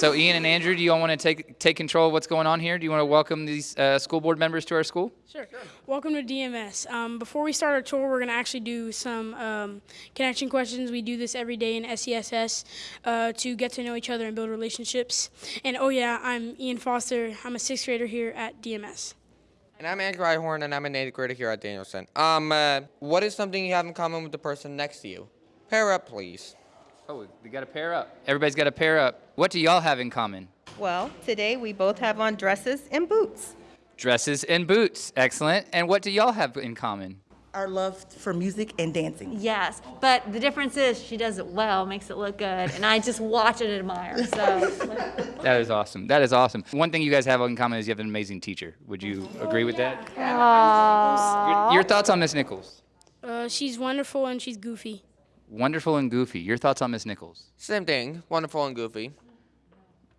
So Ian and Andrew, do you all want to take take control of what's going on here? Do you want to welcome these uh, school board members to our school? Sure. sure. Welcome to DMS. Um, before we start our tour, we're going to actually do some um, connection questions. We do this every day in SESS uh, to get to know each other and build relationships. And oh yeah, I'm Ian Foster. I'm a sixth grader here at DMS. And I'm Andrew Ihorn, and I'm an eighth grader here at Danielson. Um, uh, what is something you have in common with the person next to you? Pair up, please. Oh, we got to pair up. Everybody's got to pair up. What do y'all have in common? Well, today we both have on dresses and boots. Dresses and boots. Excellent. And what do y'all have in common? Our love for music and dancing. Yes, but the difference is she does it well, makes it look good, and I just watch and admire. So That is awesome. That is awesome. One thing you guys have in common is you have an amazing teacher. Would you agree with that? Your, your thoughts on Miss Nichols? Uh, she's wonderful and she's goofy. Wonderful and goofy. Your thoughts on Miss Nichols? Same thing. Wonderful and goofy.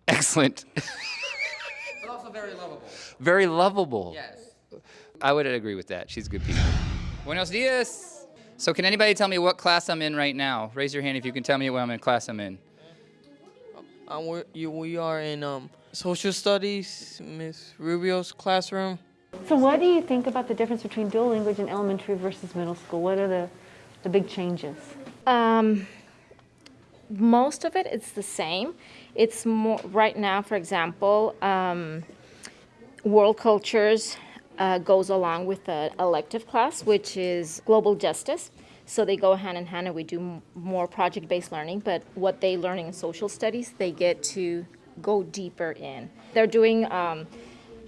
Excellent. But also very lovable. Very lovable. Yes. I would agree with that. She's a good people. Buenos dias. So can anybody tell me what class I'm in right now? Raise your hand if you can tell me what I'm in class I'm in. Um, we're, you, we are in um, social studies, Miss Rubio's classroom. So what do you think about the difference between dual language in elementary versus middle school? What are the, the big changes? Um, most of it it's the same. It's more right now, for example, um, world cultures uh, goes along with the elective class, which is global justice. So they go hand in hand, and we do more project-based learning. But what they learning in social studies, they get to go deeper in. They're doing um,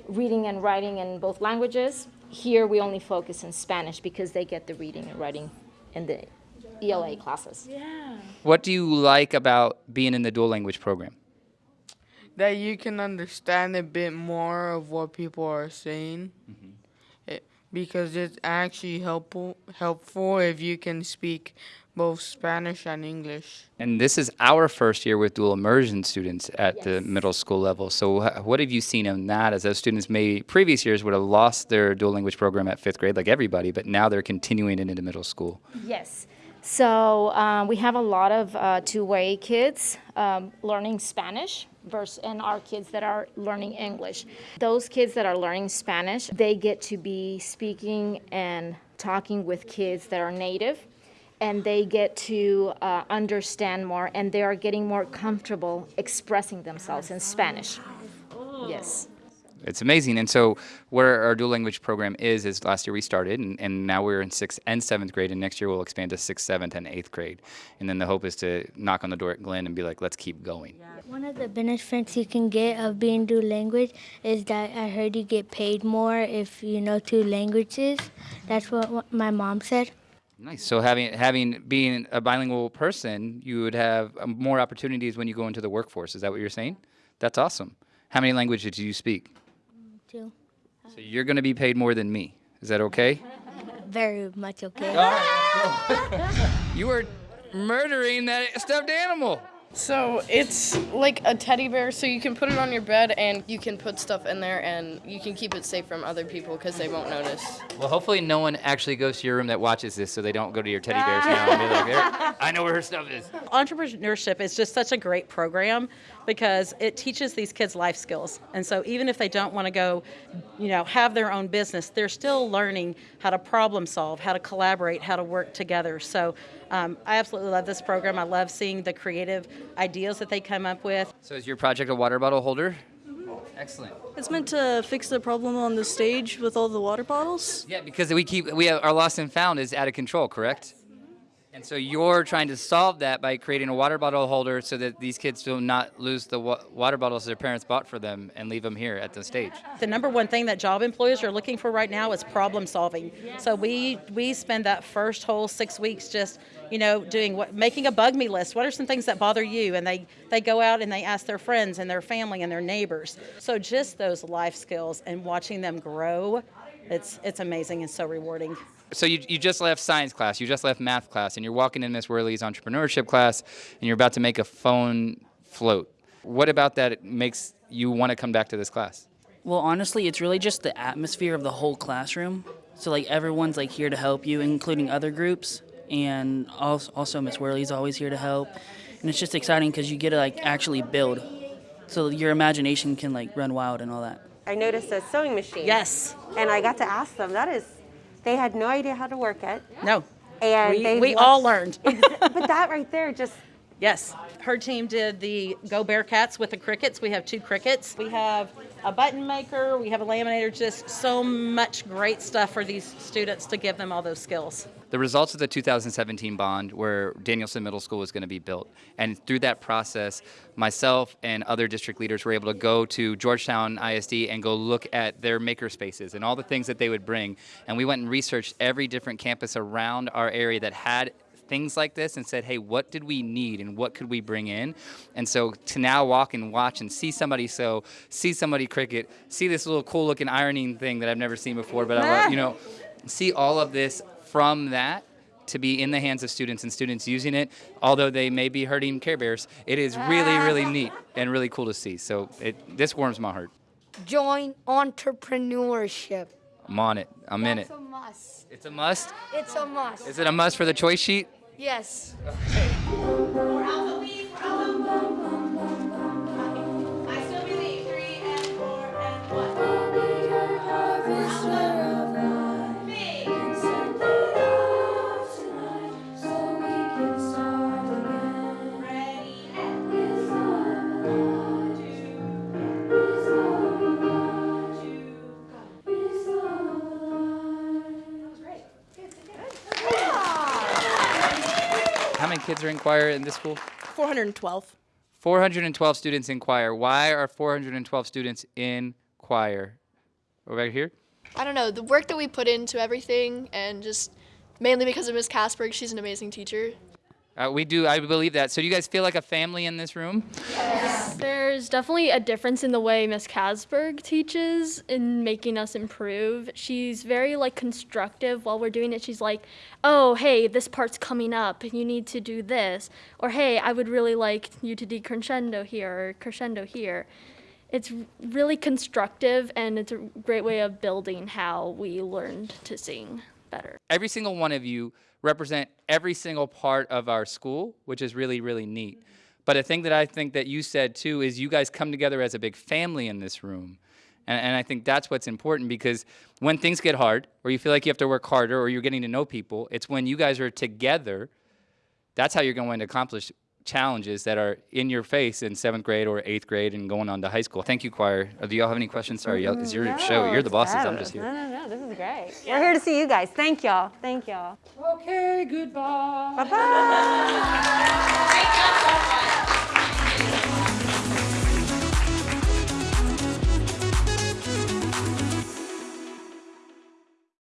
reading and writing in both languages. Here we only focus in Spanish because they get the reading and writing in the ELA classes. Yeah. What do you like about being in the dual language program? That you can understand a bit more of what people are saying. Mm-hmm. It, because it's actually helpful helpful if you can speak both Spanish and English. And this is our first year with dual immersion students at the middle school level. So what have you seen in that as those students may previous years would have lost their dual language program at fifth grade like everybody, but now they're continuing it into middle school. Yes. So uh, we have a lot of uh, two-way kids um, learning Spanish versus and our kids that are learning English. Those kids that are learning Spanish, they get to be speaking and talking with kids that are native, and they get to uh, understand more, and they are getting more comfortable expressing themselves in Spanish. Yes. It's amazing. And so where our dual language program is, is last year we started and, and now we're in sixth and seventh grade and next year we'll expand to sixth, seventh, and eighth grade. And then the hope is to knock on the door at Glenn and be like, let's keep going. One of the benefits you can get of being dual language is that I heard you get paid more if you know two languages. That's what, what my mom said. Nice. So having having being a bilingual person, you would have um, more opportunities when you go into the workforce. Is that what you're saying? That's awesome. How many languages do you speak? Too. So you're going to be paid more than me. Is that okay? Very much okay. You are murdering that stuffed animal. So it's like a teddy bear, so you can put it on your bed and you can put stuff in there and you can keep it safe from other people because they won't notice. Well, hopefully no one actually goes to your room that watches this, so they don't go to your teddy bears now and be like, "There, I know where her stuff is." Entrepreneurship is just such a great program because it teaches these kids life skills. And so even if they don't want to go, you know, have their own business, they're still learning how to problem solve, how to collaborate, how to work together. So um, I absolutely love this program. I love seeing the creative ideas that they come up with. So is your project a water bottle holder? Excellent. It's meant to fix the problem on the stage with all the water bottles. Yeah, because we keep we have, our lost and found is out of control, correct? And so you're trying to solve that by creating a water bottle holder so that these kids do not lose the wa- water bottles their parents bought for them and leave them here at the stage. The number one thing that job employers are looking for right now is problem solving. So we we spend that first whole six weeks just you know doing what making a bug me list. What are some things that bother you? And they they go out and they ask their friends and their family and their neighbors. So just those life skills and watching them grow, it's it's amazing and so rewarding. So you, you just left science class, you just left math class, and you're walking in Miss Worley's entrepreneurship class, and you're about to make a phone float. What about that makes you want to come back to this class? Well, honestly, it's really just the atmosphere of the whole classroom. So like everyone's like here to help you, including other groups, and also, also Miss Worley's always here to help. And it's just exciting because you get to like actually build. so your imagination can like run wild and all that. I noticed a sewing machine. Yes. And I got to ask them. That is, they had no idea how to work it. No. And we, they we all learned. but that right there just Yes. Her team did the Go Bearcats with the Cricuts. We have two Cricuts. We have a button maker. We have a laminator. Just so much great stuff for these students to give them all those skills. The results of the 2017 bond where Danielson Middle School was going to be built. And through that process, myself and other district leaders were able to go to Georgetown ISD and go look at their maker spaces and all the things that they would bring. And we went and researched every different campus around our area that had things like this and said, hey, what did we need and what could we bring in? And so to now walk and watch and see somebody sew, see somebody Cricut, see this little cool looking ironing thing that I've never seen before, but I love, you know, see all of this from that to be in the hands of students and students using it, although they may be hurting Care Bears, it is really, really neat and really cool to see. So it, this warms my heart. Join entrepreneurship. I'm on it. I'm in it. It's a must. It's a must. It's a must. Is it a must for the choice sheet? Yes. many kids are in choir in this school? 412. 412 students in choir. Why are 412 students in choir? Over here? I don't know, the work that we put into everything and just mainly because of Miss Casberg, she's an amazing teacher. Uh, we do, I believe that. So do you guys feel like a family in this room? There's definitely a difference in the way Miss Casberg teaches in making us improve. She's very like constructive while we're doing it. She's like, "Oh, hey, this part's coming up. And you need to do this." Or, "Hey, I would really like you to decrescendo here or crescendo here." It's really constructive and it's a great way of building how we learned to sing better. Every single one of you represent every single part of our school, which is really, really neat. But a thing that I think that you said too is you guys come together as a big family in this room. And, and I think that's what's important because when things get hard, or you feel like you have to work harder, or you're getting to know people, it's when you guys are together, that's how you're going to accomplish challenges that are in your face in seventh grade or eighth grade and going on to high school. Thank you, choir. Uh, Do y'all have any questions? Sorry, y'all- it's your show. You're the bosses. I'm just here. No, no, no. This is great. We're here to see you guys. Thank y'all. Thank y'all. Okay, goodbye. Bye bye.